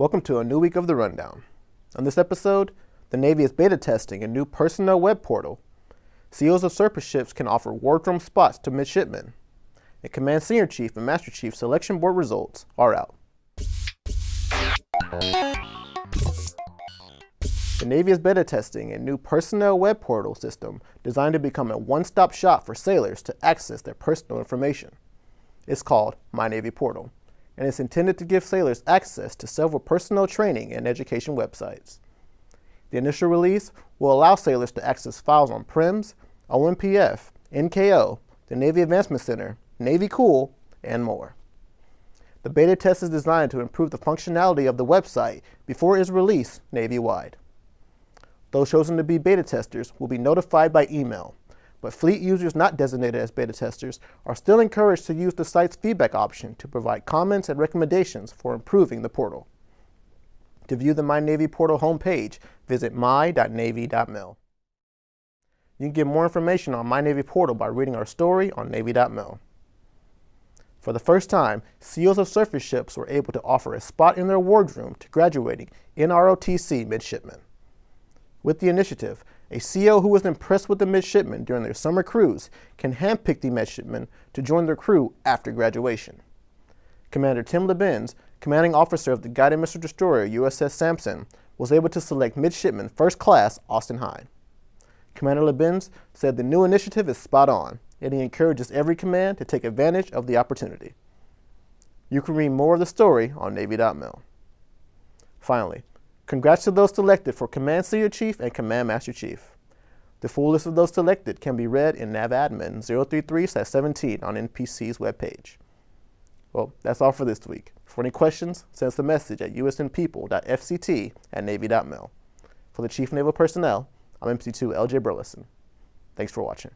Welcome to a new week of the Rundown. On this episode, the Navy is beta testing a new personnel web portal. CEOs of surface ships can offer wardroom spots to midshipmen. And Command Senior Chief and Master Chief selection board results are out. The Navy is beta testing a new personnel web portal system designed to become a one-stop shop for sailors to access their personal information. It's called My Navy Portal, and it's intended to give sailors access to several personnel training and education websites. The initial release will allow sailors to access files on PRIMS, OMPF, NKO, the Navy Advancement Center, Navy Cool, and more. The beta test is designed to improve the functionality of the website before it is released Navy-wide. Those chosen to be beta testers will be notified by email, but fleet users not designated as beta testers are still encouraged to use the site's feedback option to provide comments and recommendations for improving the portal. To view the My Navy portal homepage, visit my.navy.mil. You can get more information on My Navy portal by reading our story on Navy.mil. For the first time, SEALs of surface ships were able to offer a spot in their wardroom to graduating NROTC midshipmen. With the initiative, a CEO who was impressed with the midshipmen during their summer cruise can handpick the midshipmen to join their crew after graduation. Commander Tim LaBenz, commanding officer of the guided missile destroyer USS Sampson, was able to select midshipman first class Austin Hyde. Commander LaBenz said the new initiative is spot on, and he encourages every command to take advantage of the opportunity. You can read more of the story on Navy.mil. Finally, Congrats to those selected for Command Senior Chief and Command Master Chief. The full list of those selected can be read in NAVADMIN 033-17 on NPC's webpage. Well, that's all for this week. For any questions, send us a message at usnpeople.fct at navy.mil. For the Chief Naval Personnel, I'm MC2 LJ Burleson. Thanks for watching.